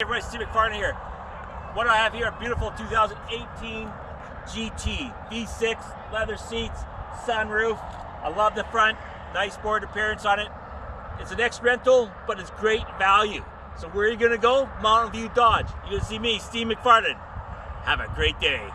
everybody, Steve McFarland here. What do I have here? A beautiful 2018 GT V6, leather seats, sunroof. I love the front, nice board appearance on it. It's an ex-rental, but it's great value. So where are you gonna go? Mountain View Dodge. You're gonna see me, Steve McFarland. Have a great day.